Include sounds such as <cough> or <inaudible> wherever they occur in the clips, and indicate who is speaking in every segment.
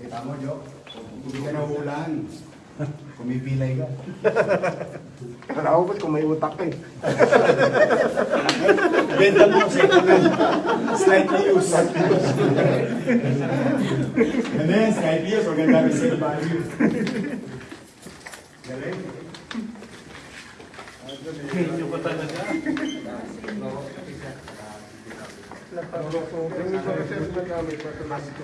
Speaker 1: Kita mo, Jo? Hindi ka nahulaan. Kumipilay ka.
Speaker 2: Kala ko ba't kung may utak ka eh. <laughs>
Speaker 1: Benta mo, hand. Slightly used. Ano yan, slightly used. Huwag ang dami sale value. Galing.
Speaker 3: Hindi ko talaga.
Speaker 2: Yung process na namin, automatic ko.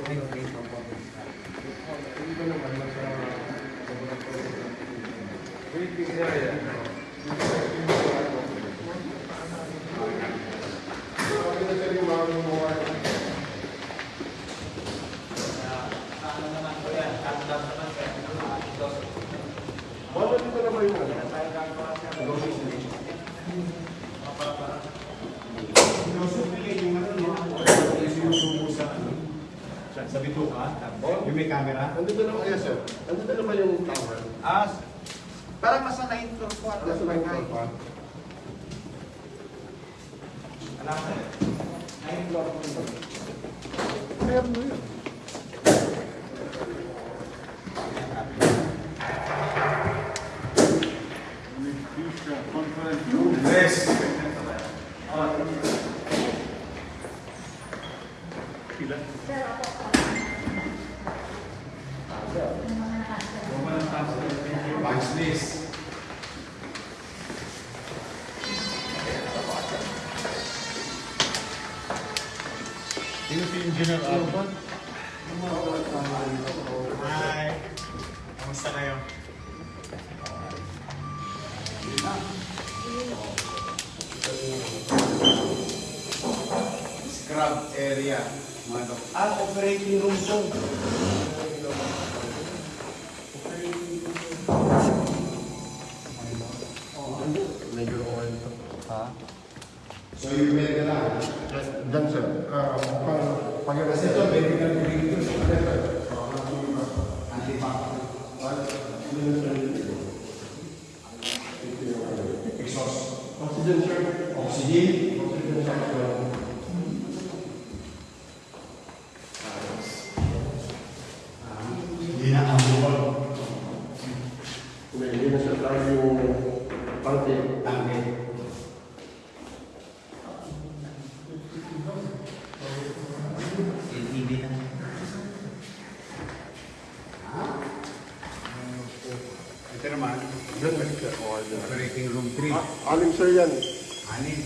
Speaker 2: Bakit dito naman yung ano?
Speaker 1: Sinusupili yung ano, no? Yung sinusubo sa ano? Sa, bituka. Yung may camera.
Speaker 2: Nandito naman, yes sir. Nandito naman yung tower.
Speaker 3: Ah, parang nasa 9 floor po.
Speaker 2: Nasa lang yung tower.
Speaker 3: Alam mo, 9 floor po.
Speaker 2: Meron mo yun.
Speaker 1: Yes. List.
Speaker 3: Sino si Engineer Alban? Hi. Kamusta kayo?
Speaker 1: Scrub area. Dok- Ah, operating room to. So yung bed na lang.
Speaker 2: Diyan sir. Ah, pang pag
Speaker 1: Kasi ito, medical break ito. Antipac. Exhaust.
Speaker 2: Oxygen sir.
Speaker 1: Oxygen. Hindi na ang bukol.
Speaker 2: Hindi hindi na sir tayo yung pangke.
Speaker 1: Tangke.
Speaker 3: LED na.
Speaker 1: Ito naman,
Speaker 2: Diyan balik sir. Oh, diyan.
Speaker 1: operating room 3.
Speaker 2: Ah, sir yan.
Speaker 1: Anin.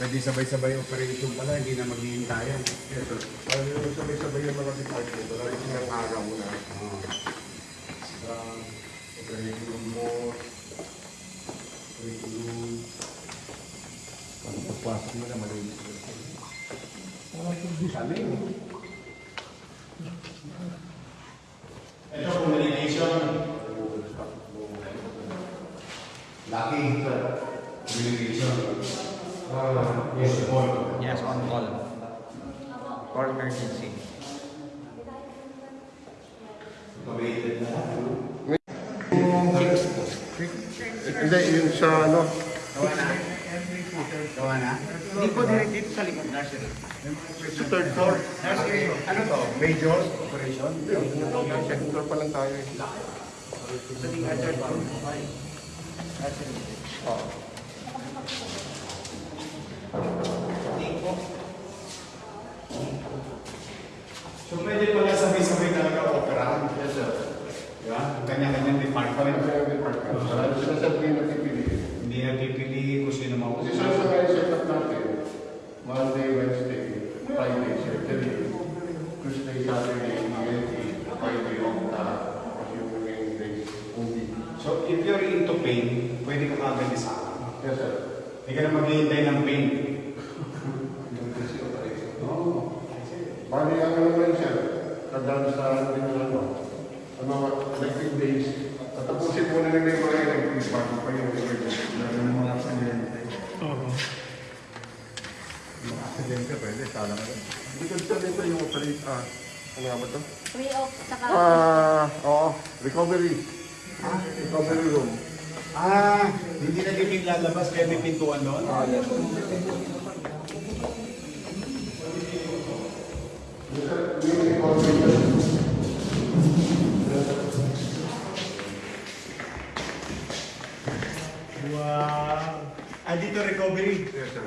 Speaker 1: Pwede sabay-sabay operation pala, hindi na maghihintayan.
Speaker 2: Yes sir. Yung sabay-sabay yung mga department. Wala yung sinang araw na.
Speaker 1: Oh.
Speaker 2: Sa room mo. Operating room. Pag pagpasok mo na malinis sir.
Speaker 1: Sabi Ito, communication. Lucky. Communication. Ah, yes, all.
Speaker 3: Yes, on call. For emergency.
Speaker 1: Automated na lahat. ano?
Speaker 2: Hindi, yun sa ano.
Speaker 3: Gawa na.
Speaker 1: Gawa na?
Speaker 3: Hindi po direct dito sa likod nursery.
Speaker 2: Sa third floor.
Speaker 3: Nursery.
Speaker 1: Ano to? Major operation?
Speaker 2: Second floor pa lang tayo eh.
Speaker 3: Sa third floor. Nursery.
Speaker 2: Oo. Ha? Recovery room.
Speaker 1: Ah, hindi na din lalabas kaya may pintuan doon?
Speaker 2: Oo, yes. Wow! Ah, dito recovery? Yes,
Speaker 4: sir.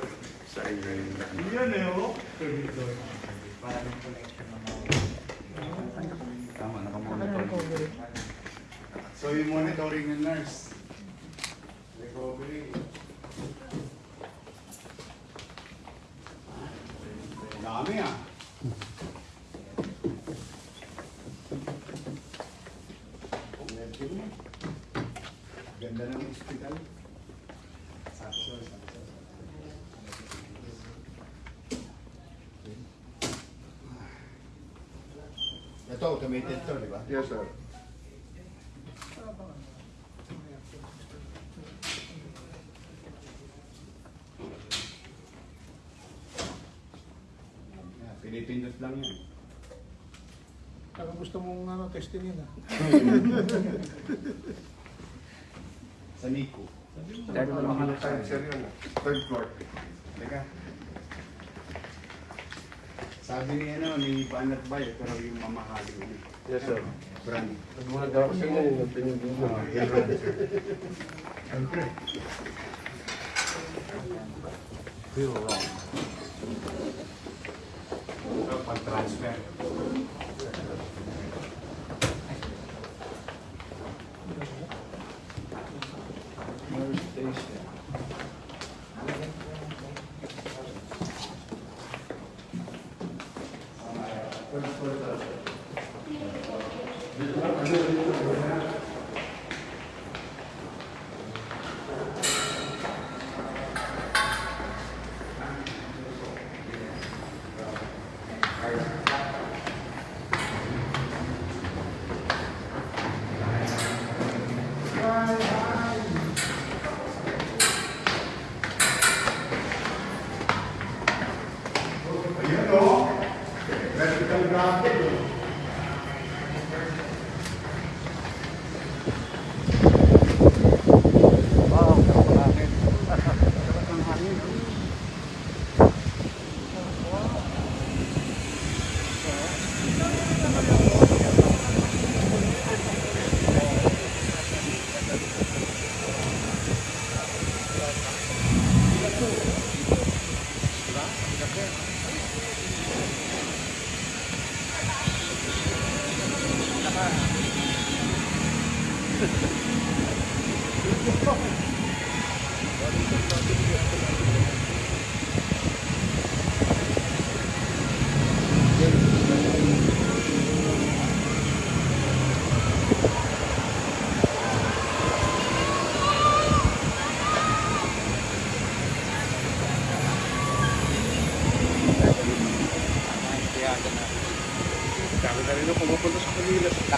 Speaker 4: Sa inyo
Speaker 3: yun. Yun eh, oh. Para ng collection.
Speaker 1: So yung monitoring ng nurse. Recovery. Dami ah. Ganda ng hospital. Sakso, sakso. Ito, automated to, di ba?
Speaker 2: Yes, sir.
Speaker 1: Yeah, Pinipindot lang yan.
Speaker 5: Parang gusto ano, testingin ah. <laughs>
Speaker 1: Sa Nico.
Speaker 3: Third floor
Speaker 2: Third, floor.
Speaker 1: Teka. Sabi ni ano, ni Banat Bay, pero yung mamahaling ano.
Speaker 2: Yes, sir.
Speaker 1: Brand.
Speaker 2: Nagmula daw
Speaker 1: Ah, yung brand, sir. <laughs> Siyempre.
Speaker 3: Zero wrong.
Speaker 1: Pag-transfer.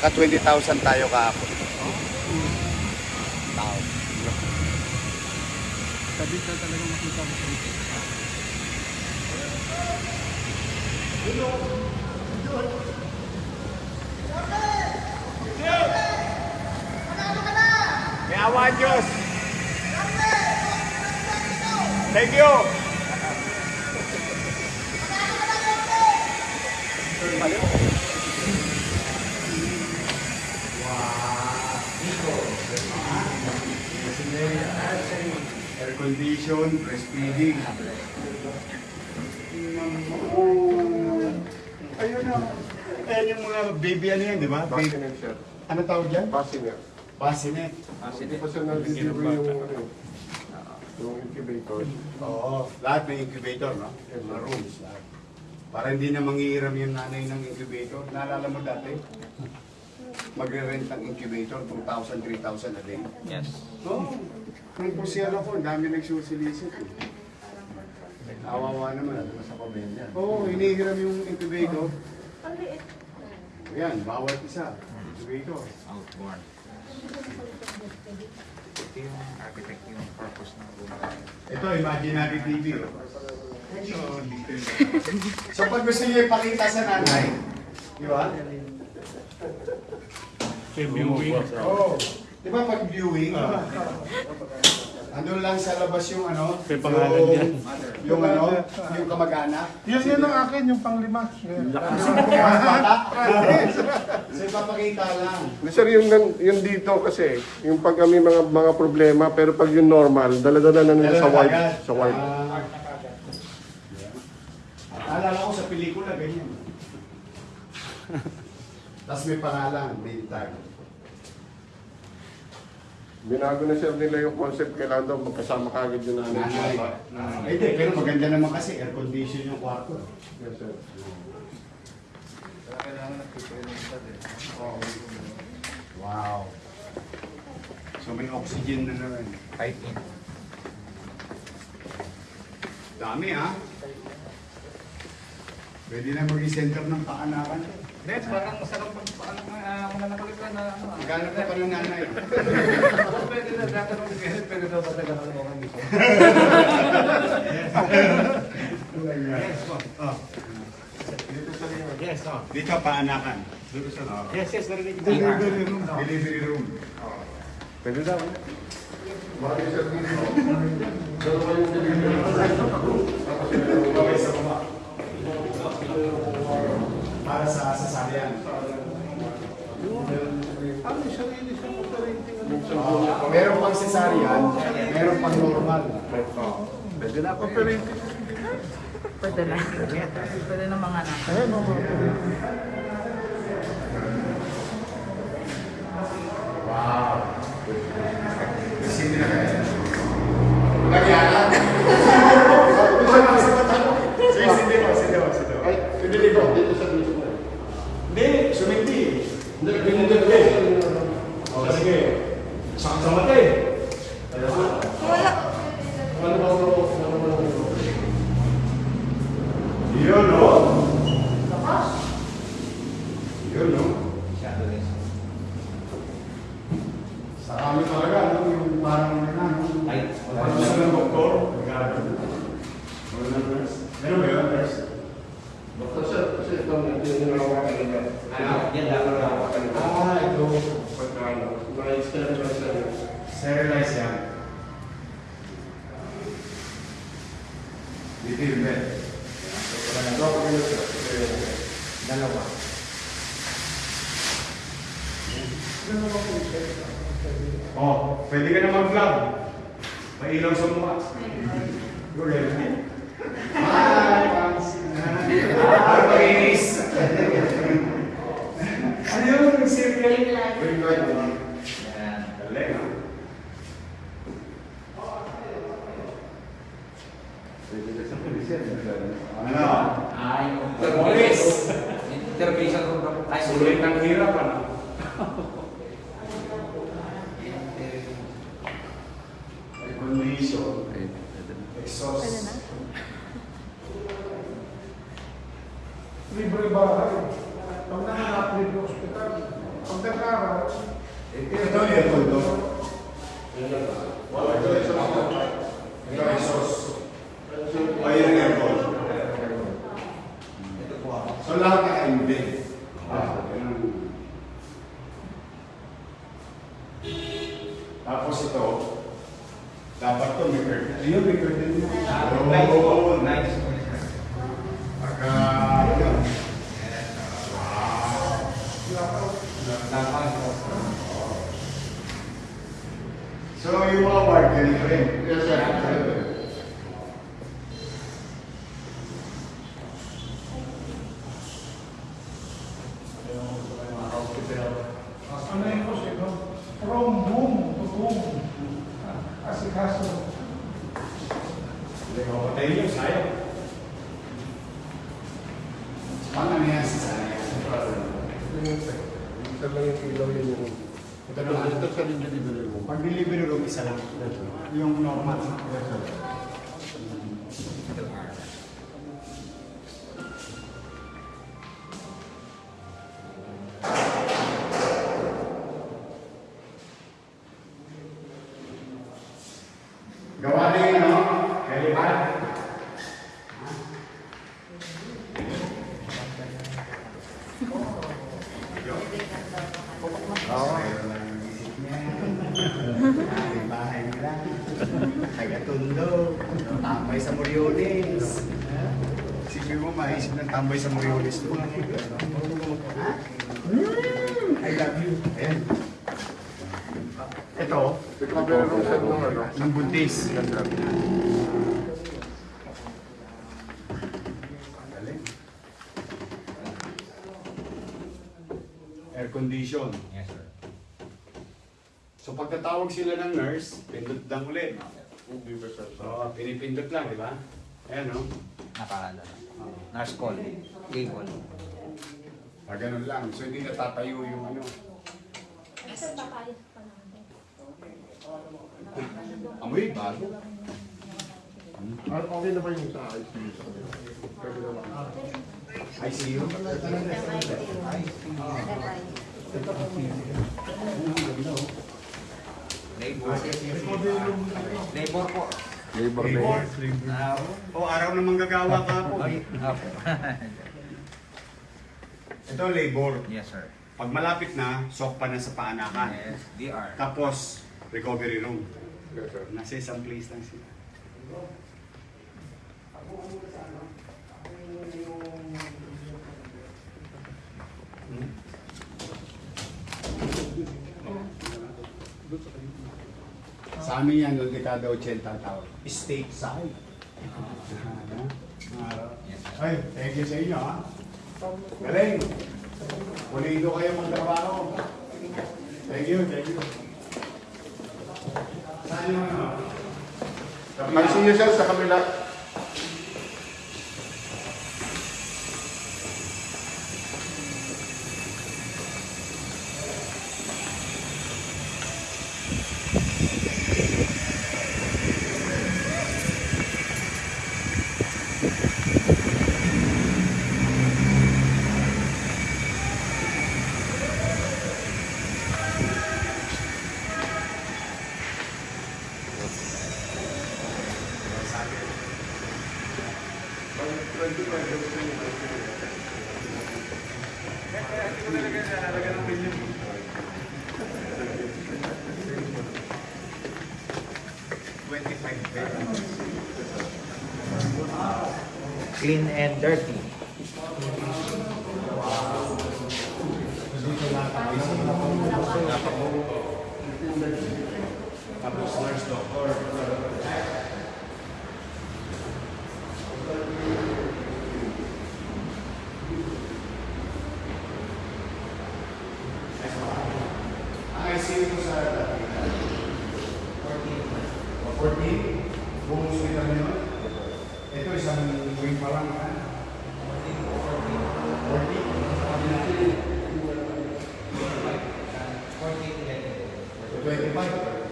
Speaker 1: Naka 20,000 tayo kahapon. Tao.
Speaker 5: Sabi ka talaga makita mo sa ito.
Speaker 4: May awa ang Diyos. Thank you.
Speaker 1: Condition, breastfeeding. Ayun na. Ayan yung mga baby ano yan, di ba? Baby.
Speaker 2: Bassinet, sir.
Speaker 1: Ano tawag yan?
Speaker 2: Bassinet.
Speaker 1: Bassinet.
Speaker 2: Pa siya nag-deliver yung, ano, yung incubator.
Speaker 1: Oo. Lahat may incubator, no? Mga rooms, lahat. Para hindi na mangiiram yung nanay ng incubator. Naalala mo dati? Magre-rent ng incubator, 2,000, 3,000 a day.
Speaker 3: Yes.
Speaker 1: Oo. Nung pusiyan ako, ang dami nagsusilisip. Awawa naman, ano sa pamilya. Oo, oh, inihiram yung incubator. Ayan, bawat isa. Incubator.
Speaker 3: Outboard. Ito yung architect yung purpose ng room.
Speaker 1: Ito, imaginary TV. Oh. so pag gusto niyo ipakita sa nanay, di ba? Oo. Di ba pag viewing, ano lang sa labas yung ano, yung, yung ano, yung kamag-anak.
Speaker 5: Yan yan ang akin, yung panglima.
Speaker 1: So ipapakita lang.
Speaker 2: Hindi, sir, yung, yung dito kasi, yung pag kami mga mga problema, pero pag yung normal, dala-dala na nila sa
Speaker 1: agad.
Speaker 2: Sa.
Speaker 1: Ah, Alala ko sa pelikula, ganyan. Tapos may pangalan, main tag.
Speaker 2: Binago na sir nila yung concept, kailangan daw magkasama kagad yung nanay.
Speaker 1: Nanay. Ay, Hindi, pero maganda naman kasi air condition yung kwarto.
Speaker 2: Yes sir.
Speaker 1: Wow. So may oxygen na naman.
Speaker 3: Type in.
Speaker 1: Dami ha. Pwede na maging center ng paanakan.
Speaker 4: Net, parang masarap pag paano uh, mga nakulitan na ano ah.
Speaker 1: Maghanap na pa ng nanay. <laughs>
Speaker 4: Pwede na, tatanong si Kenneth, pwede daw ba talaga ako dito? Yes, po.
Speaker 1: Oh.
Speaker 4: Yes, oh.
Speaker 1: Dito paanakan. Dito sa oh.
Speaker 4: Yes, yes, narinig.
Speaker 1: Delivery room. Delivery room.
Speaker 2: Pwede daw. Baka sir dito. Dalawa yung delivery. Tapos yung
Speaker 1: Okay, sa baba. Para sa sasalian.
Speaker 5: Ano yung sarili sa operating ano?
Speaker 1: Uh, meron pang cesarean, meron pang normal.
Speaker 2: Pwede na ako.
Speaker 5: Operating.
Speaker 6: Pwede na. Pwede na mga anak.
Speaker 5: Ayan, mga.
Speaker 1: Wow. Kasi na kaya. Nagyanan. Sige, sige mo, sige mo, sige mo.
Speaker 2: Ay, pinili ko dito sa mismo.
Speaker 1: Hindi, sumindi.
Speaker 2: Hindi, pinili ko.
Speaker 1: O, sige. Sama-sama tayo.
Speaker 2: Ano ba ako? Ano ba ako?
Speaker 1: Yun, no? Yun, no?
Speaker 3: Masyado din.
Speaker 1: Sa kami talaga, no? Yung parang ano,
Speaker 3: Ay,
Speaker 1: Parang gusto ng doktor, magkano? Wala na nurse. Meron ba yun, nurse?
Speaker 2: Basta sir, kasi ito natin yung nawakan nila.
Speaker 3: Ano? Yan dapat nawakan ito.
Speaker 1: Ah, ito.
Speaker 2: Pagka ano, na-sterilize na yun.
Speaker 1: Sterilize yan. Dito yung bed.
Speaker 3: Dalawa.
Speaker 1: Oh, pwede ka na mag-vlog. May ilaw sa mukha. Go ahead. Hi, Pansin. Hi, Painis. Ano yun? Nag-serial?
Speaker 2: Very good.
Speaker 3: Yan.
Speaker 1: Galing, ah.
Speaker 2: Pwede na sa pulis yan.
Speaker 1: Ano?
Speaker 3: Ay,
Speaker 1: Terpolis.
Speaker 3: Intervention room daw. Ay,
Speaker 1: Sulit ng hirap, ano? tambay sa Moriones. Mm, I love you. Ayan. Ito. Ng buntis. Air condition.
Speaker 3: Yes, sir.
Speaker 1: So pagkatawag sila ng nurse, pindot lang ulit. Oh, pinipindot lang, di ba? Ayan, no?
Speaker 3: Nakaalala. Nurse call. Cable.
Speaker 1: Ah, ganun lang. So, hindi natatayo yung ano. Amoy, bago.
Speaker 2: Ah, Okay na ba yung sa ICU?
Speaker 1: ICU?
Speaker 3: Labor. Labor po.
Speaker 1: Labor
Speaker 3: Ah,
Speaker 1: O, araw na manggagawa ka po.
Speaker 3: Apo. <laughs>
Speaker 1: Ito, labor.
Speaker 3: yes, sir.
Speaker 1: Pag malapit na, soft pa na sa paanakan.
Speaker 3: Yes, DR.
Speaker 1: Tapos, recovery room.
Speaker 2: Yes, sir.
Speaker 1: Nasa isang place lang sila. Sa amin yan, noong dekada 80 ang tawag. State side.
Speaker 3: Sir.
Speaker 1: Ay, thank you sa inyo ha. Galing. Pulido kayo magtrabaho. Thank you, thank you. Saan yung ano? Kabila?
Speaker 2: ICU sir sa kabila.
Speaker 3: And dirty.
Speaker 1: Tapos nurse doctor. Ang ICU ko sa 14. Buong hospital nyo. Ito isang wing pa lang. ha? 40. 25.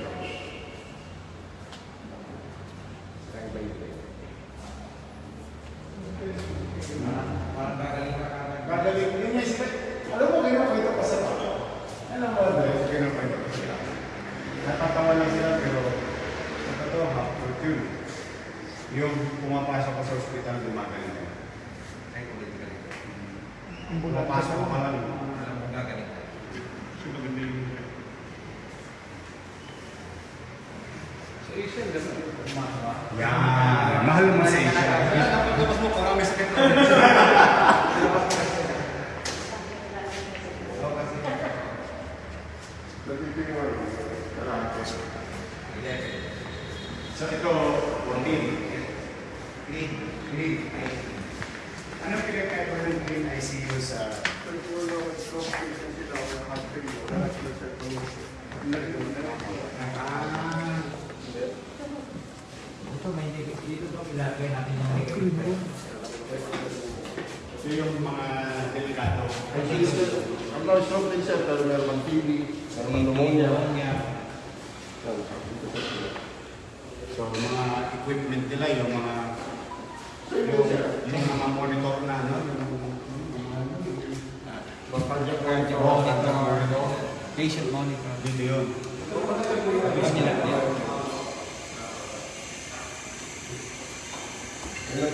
Speaker 1: Gagaling. Yun yung isip. Alam mo, ganyan ko ito kasi. Alam mo, dahil ganyan ko ito kasi. Natatawa lang sila, pero sa totoo, half truth yun. Yung pumapasok ka sa ospital, gumagaling ka.
Speaker 3: Ay, ulit ka rin.
Speaker 1: Pumapasok ka pa lang.
Speaker 3: Alam mo, gagaling ka.
Speaker 1: Yan. Mahal mo sa Asia. Tapos mo, parang may sakit
Speaker 2: Nagtitingin mo. Karate.
Speaker 1: So ito, 14.
Speaker 3: Clean.
Speaker 1: Clean. Ano pinagkaiba ng clean ICU sa... Ah,
Speaker 3: Ito, may negative. Dito daw ilagay natin yung negative.
Speaker 1: ito yung mga delikado.
Speaker 2: ICU sir. Ang mga stroke din sir, pero meron ng TB, meron ng pneumonia.
Speaker 1: So, mga equipment nila, yung mga... Yung, yung mga monitor na, ano, yung...
Speaker 2: Cardiac
Speaker 3: Cardio
Speaker 2: monitor.
Speaker 3: monitor. Patient monitor.
Speaker 1: Dito yun.
Speaker 3: Tapos nila yan.
Speaker 2: Ilan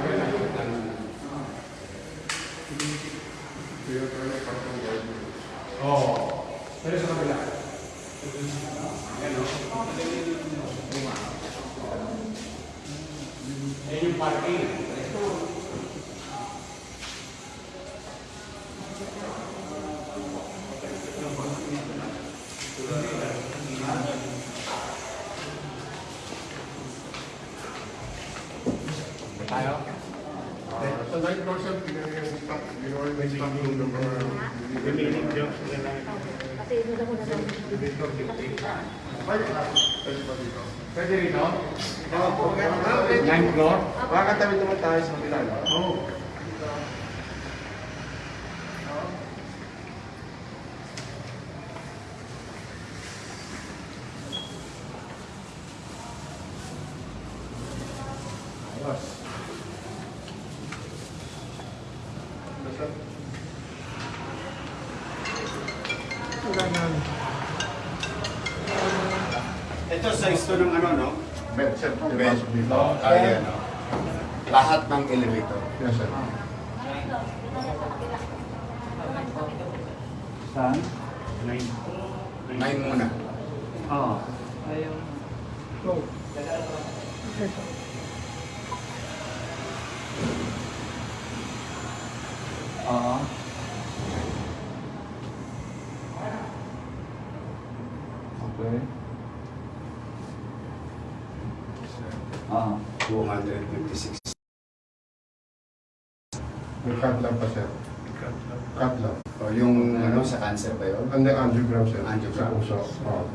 Speaker 4: tayo
Speaker 2: sa kanila.
Speaker 4: Oo. Ayos.
Speaker 1: Ito size to ng ano, no?
Speaker 2: Bed set.
Speaker 1: Bed. Kaya, no? Lahat ng elevator.
Speaker 2: Yes, sir.
Speaker 4: Saan? Nine.
Speaker 1: Nine muna.
Speaker 4: Oo. Ayaw. Go. Oo. Okay. Ah.
Speaker 1: 256.
Speaker 2: May cut lang pa, sir. Cut lang.
Speaker 1: O yung ano, sa cancer ba yun?
Speaker 2: Ano yung angiogram, sir?
Speaker 1: Angiogram.
Speaker 2: Sa puso. Oo.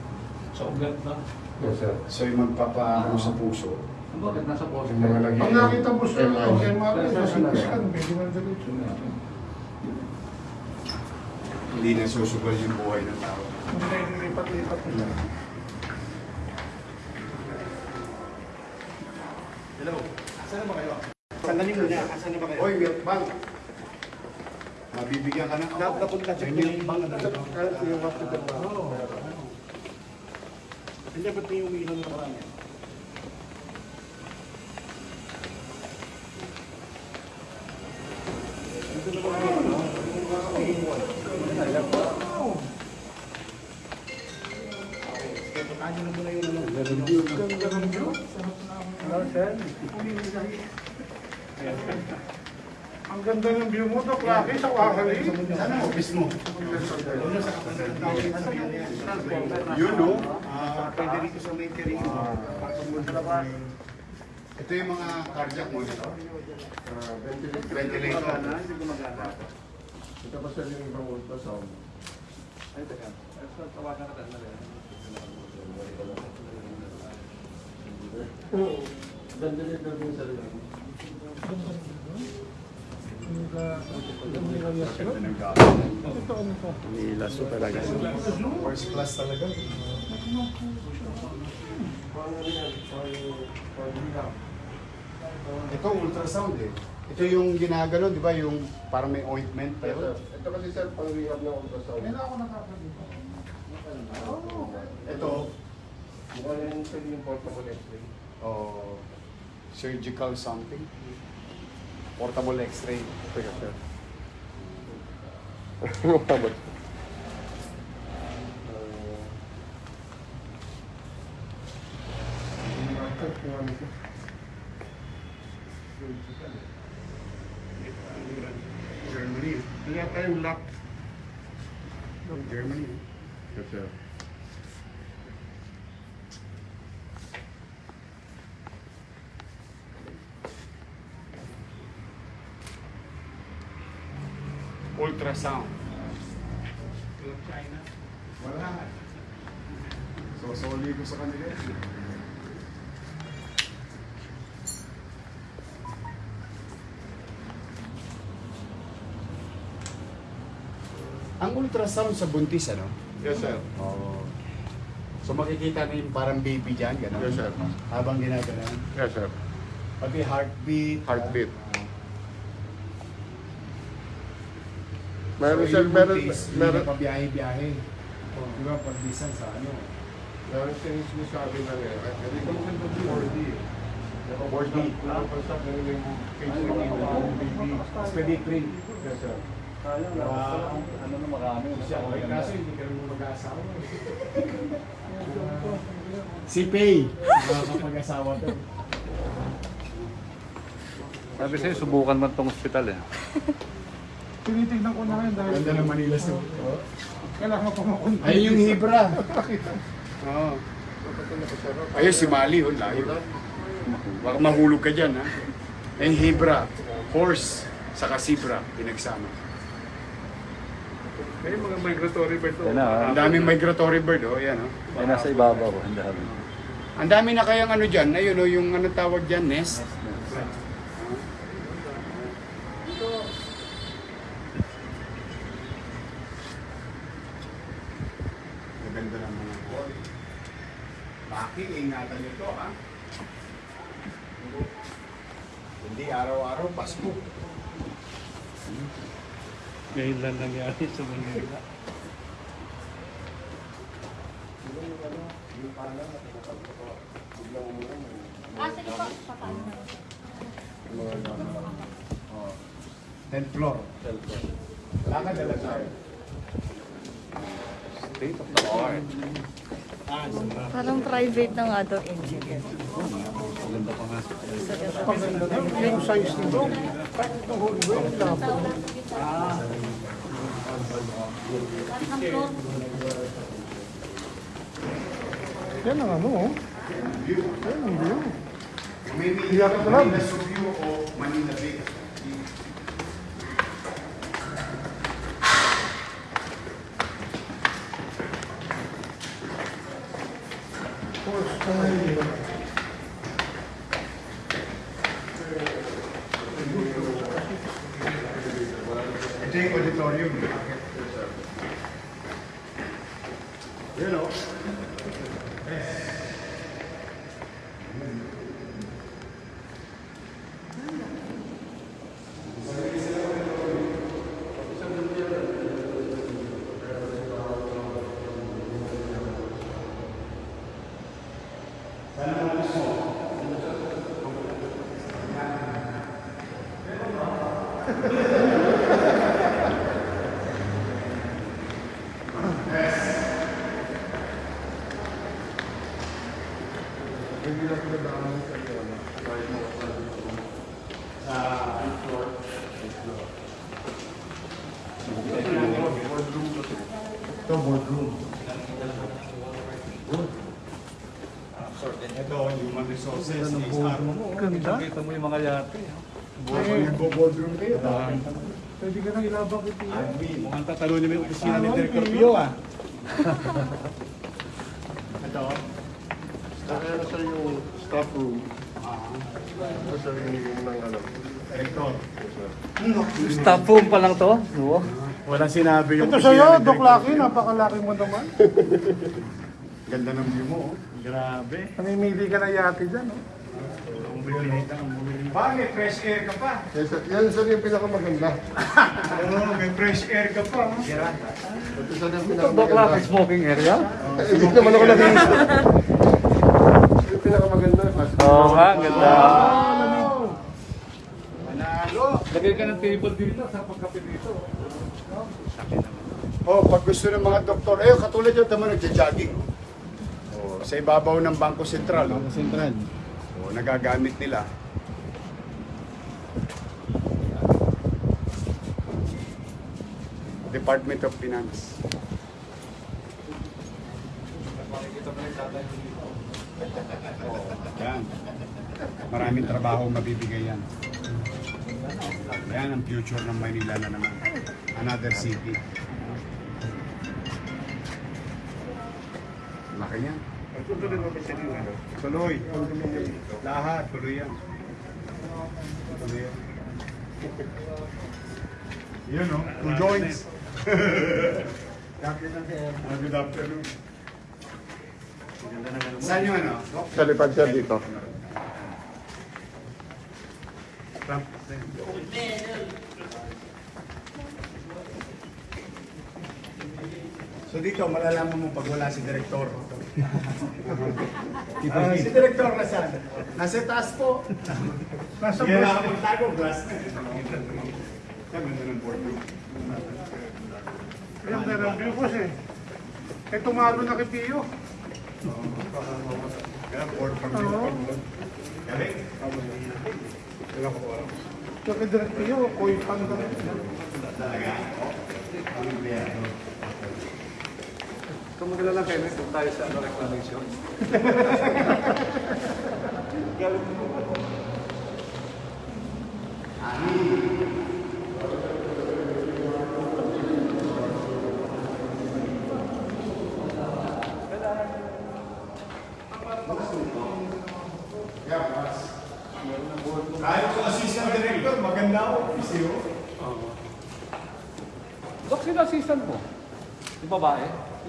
Speaker 4: So, ugat na.
Speaker 2: Yes, sir.
Speaker 1: So yung magpapaano sa puso.
Speaker 4: Bakit nasa post?
Speaker 2: Yung mga lagi.
Speaker 5: Pag nakita mo sir, okay, MRI, kasi scan, man diretso na.
Speaker 1: Hindi na susugal yung buhay ng tao.
Speaker 5: Hindi na inilipat-lipat nila.
Speaker 1: Sandali muna. Asan na ba kayo? Oy, milk bank. Mabibigyan ka ng... Napunta siya May milk bank na dito.
Speaker 2: Yung hospital ba?
Speaker 1: Hindi, ba't may umiinom na parang yan?
Speaker 5: Ganda ng view mo, Dok Rocky, sa Wakali.
Speaker 1: Saan ang office mo? Yun, no? Ah, pwede rito sa may career. Ito yung mga cardiac monitor.
Speaker 2: Ventilator.
Speaker 1: Ventilator.
Speaker 2: Ito pa, sir, yung ibang ultrasound. Ventilator din, sir. yun.
Speaker 5: Ito ano to?
Speaker 1: First class talaga. Ito ultrasound eh. Ito yung ginagano, di ba? Yung parang may ointment pa yun.
Speaker 2: Ito kasi, sir, pang rehab ng ultrasound.
Speaker 5: Kailan ako nakakabito?
Speaker 1: Ito,
Speaker 2: Mukha sir, yung portable x-ray.
Speaker 1: oh, surgical something. Portable x-ray.
Speaker 2: Teka, sir. Mukha ba?
Speaker 1: Germany.
Speaker 2: Kaya tayong lock.
Speaker 1: Germany.
Speaker 2: Yes, sir.
Speaker 1: Ultrasound. Wala. So, soli ko sa kanila. Ang ultrasound sa buntis, ano?
Speaker 2: Yes, sir.
Speaker 1: Oo. So makikita na yung parang baby dyan, gano'n?
Speaker 2: Yes, sir.
Speaker 1: Habang ginagano.
Speaker 2: Yes, sir.
Speaker 1: Pati heartbeat.
Speaker 2: Heartbeat.
Speaker 1: ah,
Speaker 2: Meron,
Speaker 1: so,
Speaker 2: sir,
Speaker 1: yung
Speaker 2: meron,
Speaker 1: buntis,
Speaker 2: meron.
Speaker 1: Hindi na pa biyahe-biyahe. Di ba, pag bisan sa ano.
Speaker 2: Dahil sinasabi na nila, hindi ko naman ito 4D. 4D. Nakapasap na nila yung case na. Pedigree. Yes, sir.
Speaker 4: Ah, ano na marami. Siya, okay, kaso hindi ka naman mag-aasawa. <laughs> si Pay. Makakapag-asawa to.
Speaker 3: Sabi sa'yo, subukan mo itong hospital eh. <laughs>
Speaker 5: Tinitignan ko na ngayon dahil
Speaker 4: Ganda ng Manila Zoo.
Speaker 5: kailangan pa makunti.
Speaker 1: Ayun yung Hibra. <laughs> Oo. Ayun si Mali, oh, layo. Baka mahulog ka dyan, ha? Ayun Hibra, horse, saka zebra, pinagsama.
Speaker 2: May mga migratory bird
Speaker 3: na, ah.
Speaker 1: Ang daming migratory bird, oh, yan, oh.
Speaker 3: Ay, nasa ibabaw. Ang dami.
Speaker 1: Ang dami na kayang ano dyan, ayun, oh, yung ano tawag dyan, nest. Maganda ng mga boy. Baki, ingatan nyo to, ha? Hindi araw-araw, Pasko.
Speaker 2: Ngayon lang nangyari sa Manila.
Speaker 7: Ah, sige po. Papaano na.
Speaker 1: 10th floor. Lakad na lang tayo.
Speaker 3: State of the art.
Speaker 6: Parang private ng other engineer.
Speaker 3: Maganda pa nga.
Speaker 5: Yung size nito, kahit itong whole way, lapot.
Speaker 7: Floor.
Speaker 5: Yan ang ano, oh. Yan ang view. Iyak
Speaker 1: o Manila Bay.
Speaker 5: Horse style.
Speaker 1: Ito yung auditorium. Yun o.
Speaker 2: Hindi lang ko nadaanan sa iyo. Kahit mo sa floor. Boardroom kasi.
Speaker 4: Ito, boardroom. Ito, human resources. HR.
Speaker 5: Ganda.
Speaker 3: Kita mo yung mga yate.
Speaker 1: Nagbo-boardroom kayo.
Speaker 5: Pwede ka nang ilabang ito.
Speaker 4: Mukhang tatalo niyo yung opisina ni Director Pio ah. Ito.
Speaker 2: Kaya na sir yung staff room. Ito sir yung ng ano.
Speaker 4: Director.
Speaker 3: Staff room pa lang to? No?
Speaker 4: Walang sinabi yung
Speaker 5: Ito sa'yo, Lucky, napakalaki mo naman.
Speaker 1: Ganda ng view mo. oh.
Speaker 4: Grabe.
Speaker 5: Namimili ka na yate dyan, oh.
Speaker 4: Bakit? Fresh air ka pa.
Speaker 2: Yes, sir. Yan sir yung pinakamaganda. <laughs>
Speaker 4: Oo, may fresh air ka pa.
Speaker 2: Ito sir yung
Speaker 3: Ito,
Speaker 2: pinakamaganda.
Speaker 3: Lucky smoking area?
Speaker 2: Eh, Hindi naman ako nag <laughs> Yung pinakamaganda.
Speaker 3: Oo nga, ganda.
Speaker 1: Manalo.
Speaker 3: Lagay ka ng table dito sa pagkape dito.
Speaker 1: Oh, pag gusto ng mga doktor, eh, katulad yung tama nagja-jogging. Oh, sa ibabaw ng Bangko Sentral. Oh.
Speaker 4: Central.
Speaker 1: Oh, nagagamit nila. Department of Finance. Yan. Maraming trabaho mabibigay yan. Yan ang future ng Maynila na naman. Another city. Laki yan. Tuloy. Lahat. Tuloy yan. Tuloy yan. Yun o. Two joints. Ah, Good afternoon. Saan yung ano?
Speaker 2: Sa lipad sir dito.
Speaker 1: So dito, malalaman mo pag wala si Direktor. <laughs> Ah, si Direktor nasaan? Nasa taas po.
Speaker 5: Nasa
Speaker 1: Hindi na
Speaker 5: bus.
Speaker 1: ako magtago, glass. Sabi na ng board room.
Speaker 5: Yung meron view boss eh. Tumalo na kay Pio.
Speaker 1: Kaya board from
Speaker 5: Oo.
Speaker 1: Gabi?
Speaker 5: So, kay Direk Pio, koy pan ka.
Speaker 1: Talaga? Ang
Speaker 4: Kung maglalala kayo, may kung tayo sa ano, reclamation.
Speaker 1: Kahit yung assistant director, maganda ako. Busy oh.
Speaker 4: Dok, sino assistant mo? Yung babae?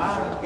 Speaker 1: Ah,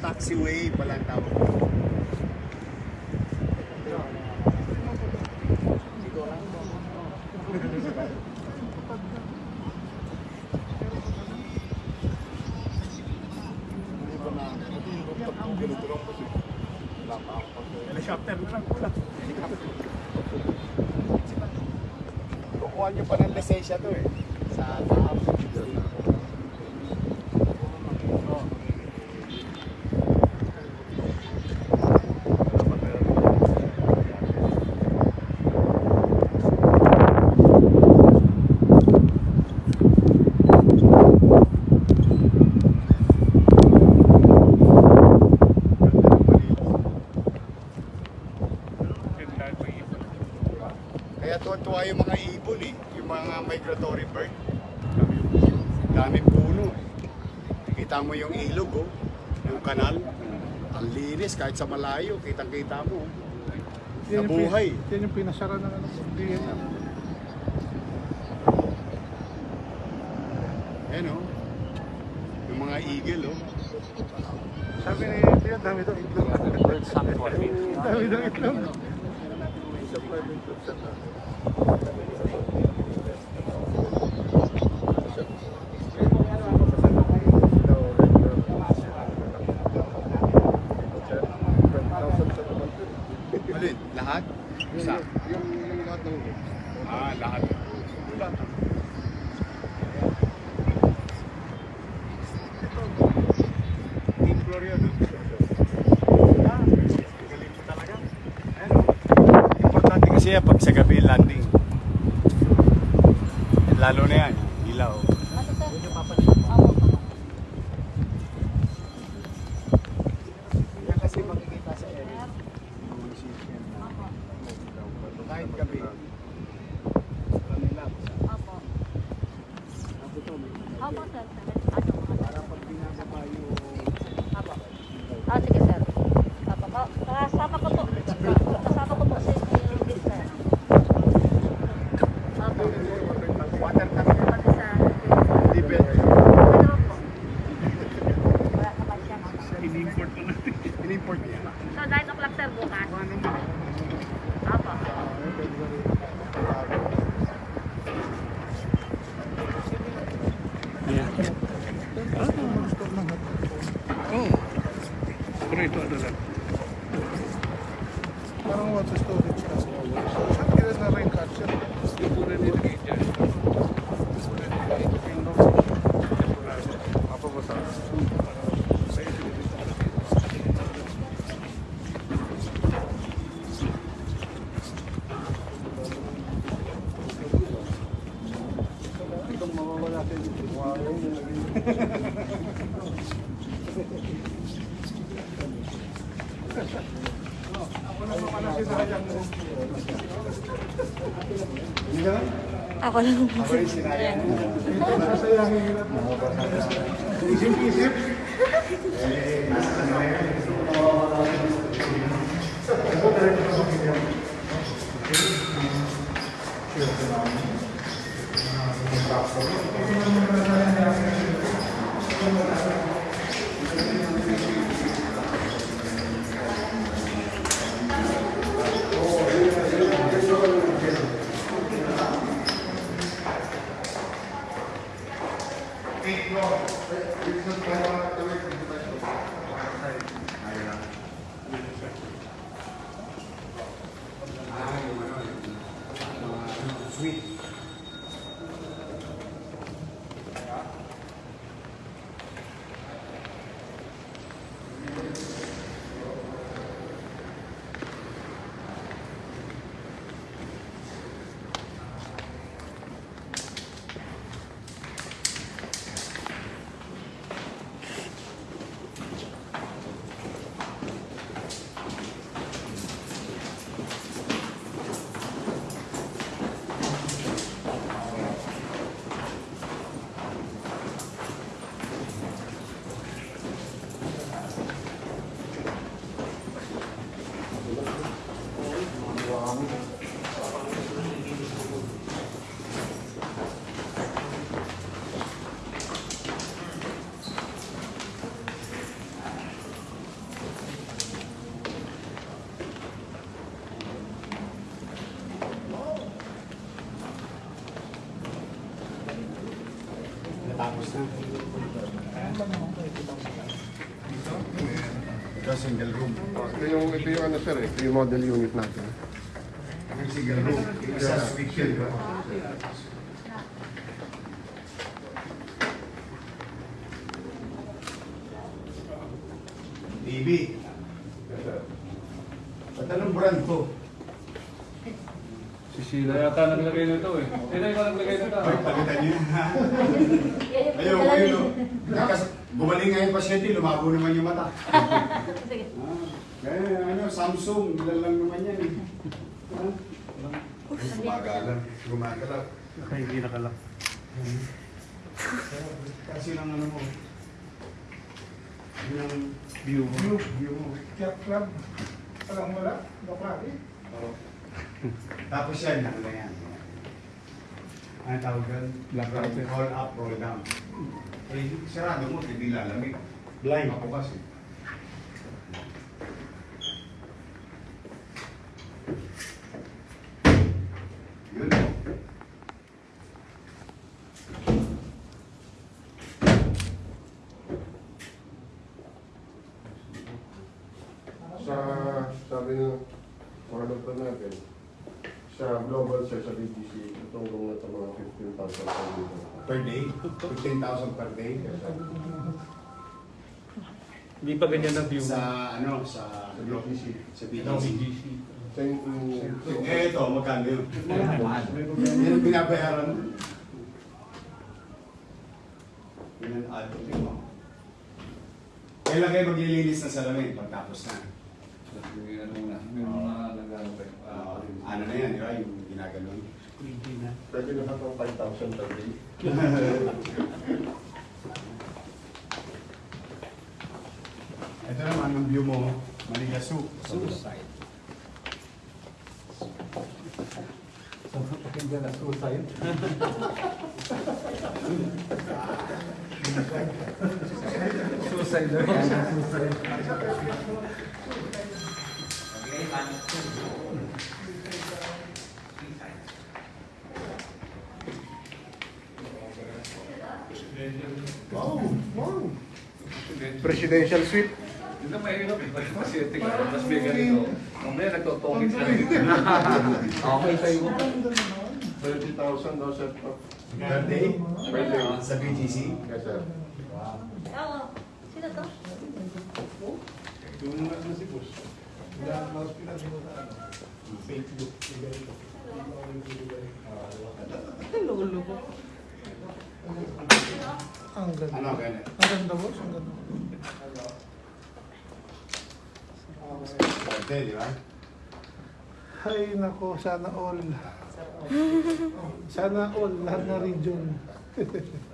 Speaker 1: taxiway pala ang tawag.
Speaker 5: Helicopter na lang pula.
Speaker 1: Kukuha niyo pa ng lisensya to eh. Sa taap. Kaya tuwa-tuwa yung mga ibon eh, yung mga migratory bird. Daming puno. Kita mo yung ilog oh, yung kanal. Ang linis kahit sa malayo, kitang-kita mo.
Speaker 5: Yan yung
Speaker 1: Nabuhay.
Speaker 5: pin- Yan yung pinasara ng ano, DNR.
Speaker 1: Ayan oh. Yung mga eagle oh.
Speaker 5: Sabi ni Pio, dami daw itlog. dami daw itlog.
Speaker 1: Alin? Lahat? Isa?
Speaker 2: Yung, yung lahat ng
Speaker 1: Ah, lahat. Team Gloria no? Ah, galing mo talaga. Ano? Yan pag sa gabi landing. Lalo na yan, ilaw.
Speaker 7: Ano sir? Opo.
Speaker 1: Yan kasi makikita sa area. Kahit gabi. Kanila.
Speaker 7: Opo. Opo sir. Ano mga
Speaker 1: Para pag binababa yung
Speaker 7: Opo. Ah, sige sir. Opo. Oh, Kasama ko po. Kasama ko po si yung sir. Opo.
Speaker 1: water tank.
Speaker 7: Pati sa...
Speaker 1: Hindi pwede.
Speaker 7: Ano po? Wala naman siya.
Speaker 1: In-import mo natin. In-import niya.
Speaker 7: So, 9 o'clock sir bukas. Opo.
Speaker 3: Pero ito ano lang.
Speaker 5: Parang water storage kasi. Saan kaya na rin catcher?
Speaker 3: Yung muna nilagay dyan. Mapabasa.
Speaker 5: Itong mawawala din. Ako nasinayang mo.
Speaker 7: Ako lang.
Speaker 1: Ako rin sinayang.
Speaker 5: Isip-isip. <laughs>
Speaker 1: Eh, nasa na Ito
Speaker 2: yung, ito ano sir eh, ito yung model unit natin.
Speaker 1: Yung single room. Isa yun, di ba? TV. Ba't anong brand to?
Speaker 4: Si Sheila yata naglagay nito eh. Sino yung naglagay nito?
Speaker 1: Ay, palitan niyo yun, ha? Ayaw, ayaw. Kasi gumaling nga yung pasyente, lumabo naman yung mata. Samsung, ilan lang naman yan eh. Ha? Gumagala. Gumagala.
Speaker 3: Hindi nakalak.
Speaker 1: Kasi lang ano mo. Yun ang
Speaker 3: View mo.
Speaker 5: View.
Speaker 1: view mo.
Speaker 5: Cat club. Alam mo wala. Baklari.
Speaker 1: Tapos yan, ano na yan. Ano tawag yan? Roll up, roll down. Eh, sarado mo, hindi lalamig. Blind. Ako kasi. Yun.
Speaker 2: Sa, sabi ng doktor natin, sa global sir, sa BGC, itong room na ito mga 15,000 per dito.
Speaker 1: Per day? 15,000 per day?
Speaker 3: Hindi pa ganyan ang view.
Speaker 1: Sa ano, sa
Speaker 2: Sa BGC.
Speaker 1: Sa BGC. Eh, ito, magkano yun? Yan ang binabayaran mo. Yan ang to mo. Kailan kayo maglilinis ng salamin pagtapos na?
Speaker 4: Ano muna, yung mga
Speaker 1: Ah, ano na yan, di ba? Yung ginaganon.
Speaker 2: pwede na itong 5,000 per day? <laughs> Wow! Wow!
Speaker 1: Presidential suite.
Speaker 4: Hindi na mahirap eh. Kasi tingnan ko, mas may ganito. Mamaya nagtotomics <laughs> na.
Speaker 3: Okay sa'yo.
Speaker 2: 30,000 daw sa
Speaker 1: per day?
Speaker 2: Per day.
Speaker 1: Sa BGC?
Speaker 2: Yes, sir.
Speaker 4: Yung ano si boss. Wala mouse pinag-iwan na ano. Facebook.
Speaker 6: Lolo ko.
Speaker 5: Ang ganda.
Speaker 1: Ano, ganyan?
Speaker 5: Ang ganda boss, ang ganda.
Speaker 1: Pwede, di ba?
Speaker 5: Ay, nako, sana all. <laughs> Sana all, lahat na region. <laughs>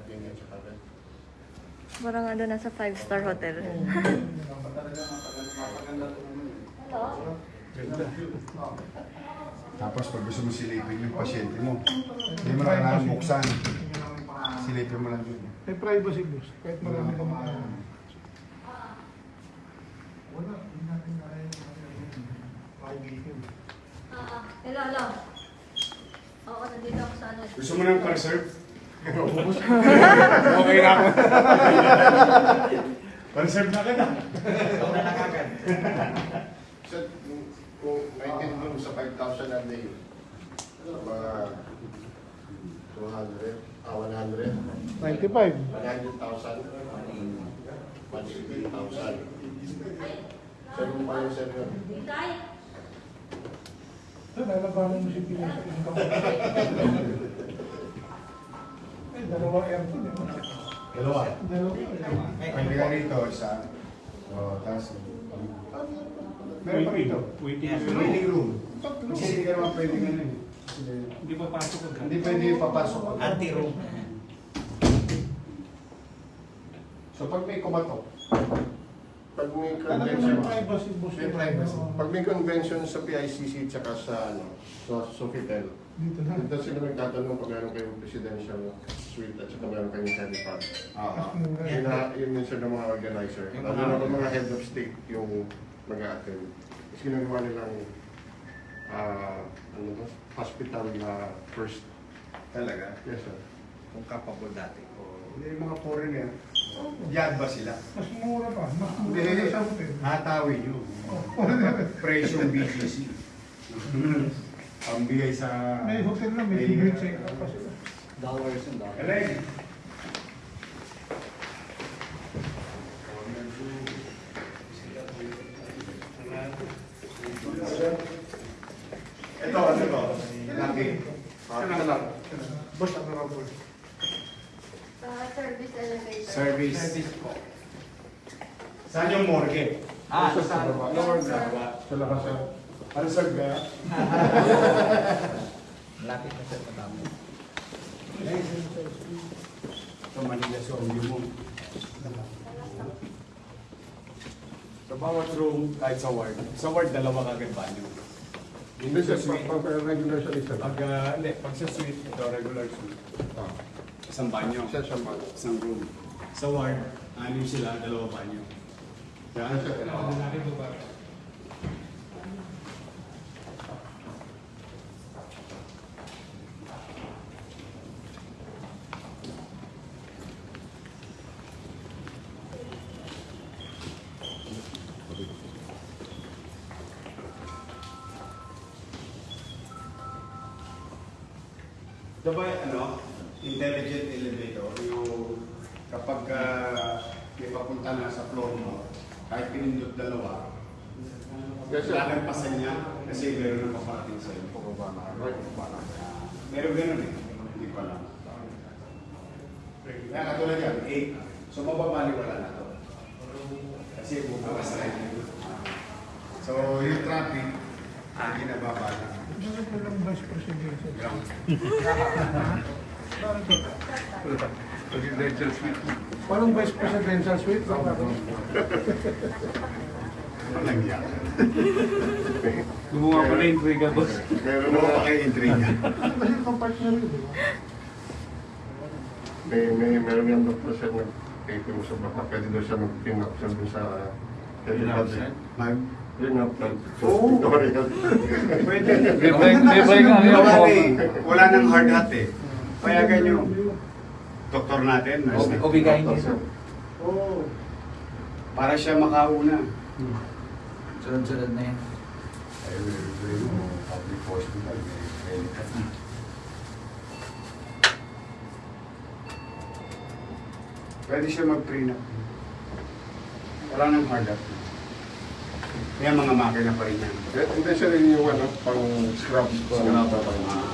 Speaker 7: Parang ano nasa five-star hotel. <laughs>
Speaker 1: Tapos pag gusto mo silipin yung pasyente mo, hindi mo na kailangan buksan. Silipin mo lang yun.
Speaker 5: May privacy boss, kahit marami ka mga Wala, hindi natin kaya yung kaibigan.
Speaker 7: Ah, hello, hello. Oo, nandito ako sa ano.
Speaker 1: Gusto mo ng conserve? Okay na ako. <laughs> conserve na ka na.
Speaker 2: Sir, kung maintain mo sa 5,000 a day, mga 200, ah, 100,
Speaker 5: 95.
Speaker 2: 100,000, 180,000. Sir, kung paano sir yun?
Speaker 7: Hintay.
Speaker 5: Ito, lalabanan mo si Pino sa income. <laughs> Dalawa aircon eh.
Speaker 1: Dalawa.
Speaker 5: Dalawa.
Speaker 1: Pwede ka rito, isa. O, tapos... Meron pa rito.
Speaker 4: Waiting
Speaker 1: room. Kasi hindi ka naman pwede ano eh.
Speaker 4: Hindi pa pasok agad.
Speaker 1: Hindi pwede papasok.
Speaker 3: Anti-room.
Speaker 2: So pag may kumatok, pag may convention,
Speaker 5: privacy.
Speaker 1: May privacy.
Speaker 2: pag may convention sa PICC tsaka sa ano, sa Sofitel,
Speaker 5: Dito na.
Speaker 2: dito sila magtatanong pag meron kayong presidential suite at saka meron kayong helipad.
Speaker 1: Oo.
Speaker 2: Yun na, yun yun sir ng mga organizer. Lalo na kung mga head of state yung mag-attend. Tapos ginagawa nilang ah, ano to? hospital na first.
Speaker 1: Talaga.
Speaker 2: Yes sir.
Speaker 3: Kung kapabol dati.
Speaker 1: Hindi yung mga foreigner. Yad ba sila?
Speaker 5: Mas mura pa. Mas mura pa sa hotel.
Speaker 1: Hatawin nyo. Presyong BGC. <laughs> Pambigay sa...
Speaker 5: May hotel na, may libre check.
Speaker 3: Dollars and dollars.
Speaker 1: Alay! Ito, ano to? Laki.
Speaker 2: Ano na lang?
Speaker 5: Boss, ano raw boss?
Speaker 7: service elevator.
Speaker 1: Service. Saan yung morgue?
Speaker 3: Ah,
Speaker 2: Sa baba.
Speaker 1: Lower Brava.
Speaker 2: Sa labas sir.
Speaker 1: Ano sir ba?
Speaker 3: Lapit na sa matapos.
Speaker 1: Sa Manila Zombie mo. Sa bawat room, kahit sa ward. Sa ward, dalawa kagad banyo.
Speaker 2: Hindi sir, pag pag- regular siya isa.
Speaker 1: Pag, ah, hindi, pag sa suite, ito regular suite.
Speaker 2: Ah,
Speaker 1: Isang banyo.
Speaker 2: Isa siya man.
Speaker 1: Isang room. Sa ward, anim sila, dalawa banyo. Yan.
Speaker 2: Sir,
Speaker 1: Ito Wait lang
Speaker 5: ako.
Speaker 1: Ano nangyari?
Speaker 4: Gumawa ko na intriga, boss.
Speaker 2: Meron mo
Speaker 1: pa kayo intriga.
Speaker 5: Mahilig kang partner yun, di?
Speaker 2: May, may, meron yung doktor siya na paper mo sa baka. Pwede daw siya mag-pin-up siya sa...
Speaker 1: Pin-up
Speaker 2: siya? Live? Pin-up.
Speaker 1: Oo. Pwede.
Speaker 4: May break, may break.
Speaker 1: Eh. Wala nang hard hat eh. Payagan nyo. Doktor natin.
Speaker 3: Obigayin niyo.
Speaker 1: Oh. Para siya makauna. Hmm.
Speaker 3: Sunod-sunod na yan.
Speaker 2: Ay, meron ko yung public hospital. May likat na.
Speaker 1: Pwede siya mag-prenup. Wala nang hard up. May mga makina pa rin yan.
Speaker 2: Eh, hindi siya rin yung ano, pang
Speaker 1: scrubs. Scrubs pa rin.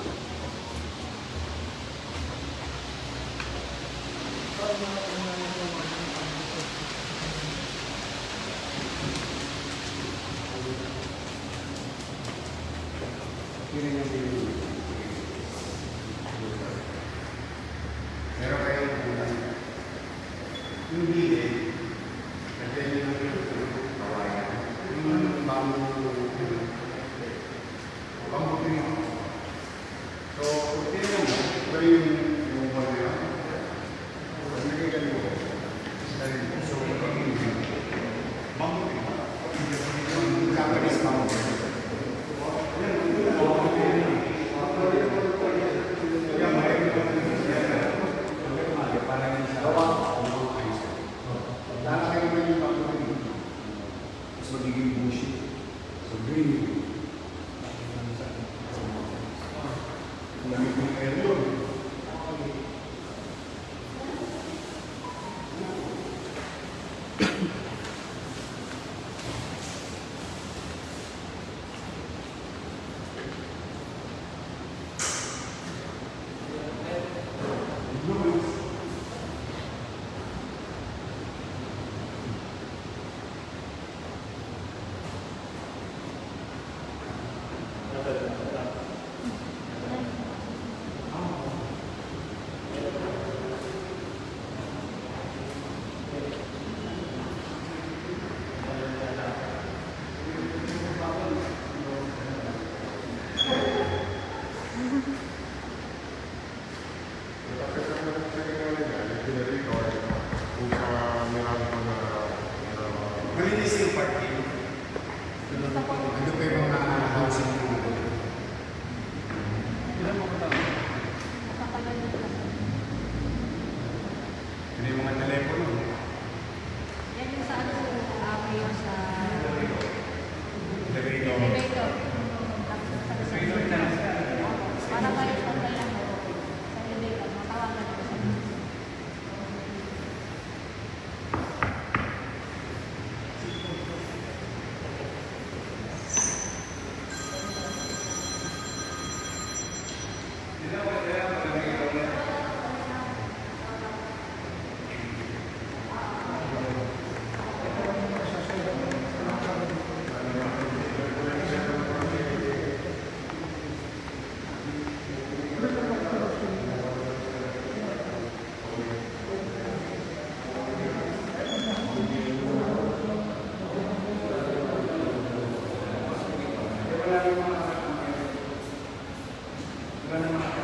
Speaker 1: Gracias.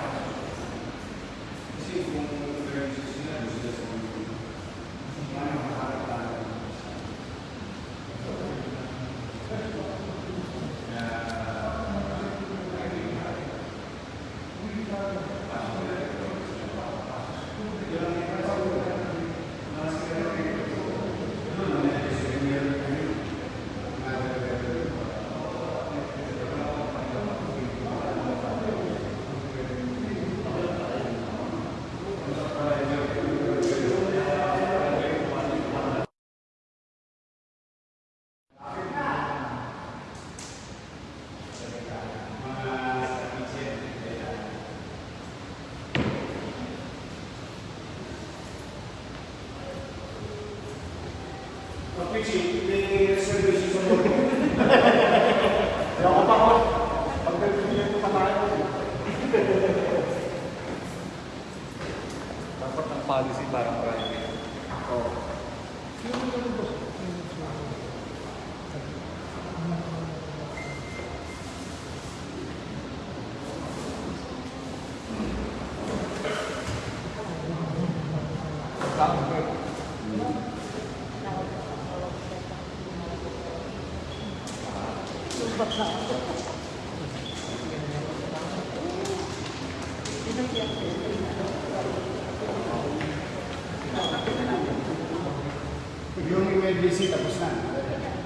Speaker 1: Yung emergency tapos na.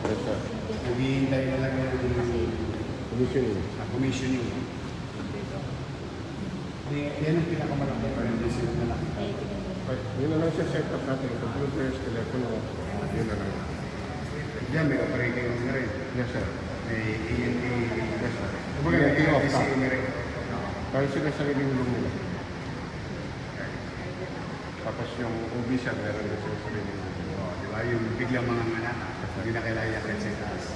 Speaker 2: Yes, sir.
Speaker 1: Naghihintay na lang yung
Speaker 2: Commissioning.
Speaker 1: uh, commissioning. Yan ang pinakamalaki. Emergency na lang.
Speaker 2: Yun na lang siya set up natin. Computers, telepono. Yun na lang.
Speaker 1: Diyan may operating room na rin.
Speaker 2: Yes, sir.
Speaker 1: May ENT.
Speaker 2: Yes, sir.
Speaker 1: Kumbaga may
Speaker 2: ENT off
Speaker 1: ENT na rin.
Speaker 2: Kahit sila sa living room nila. Tapos yung OB siya, meron din sila sa living room.
Speaker 1: Ba? Yung biglang mga anak, hindi na kailangan yakit sa taas.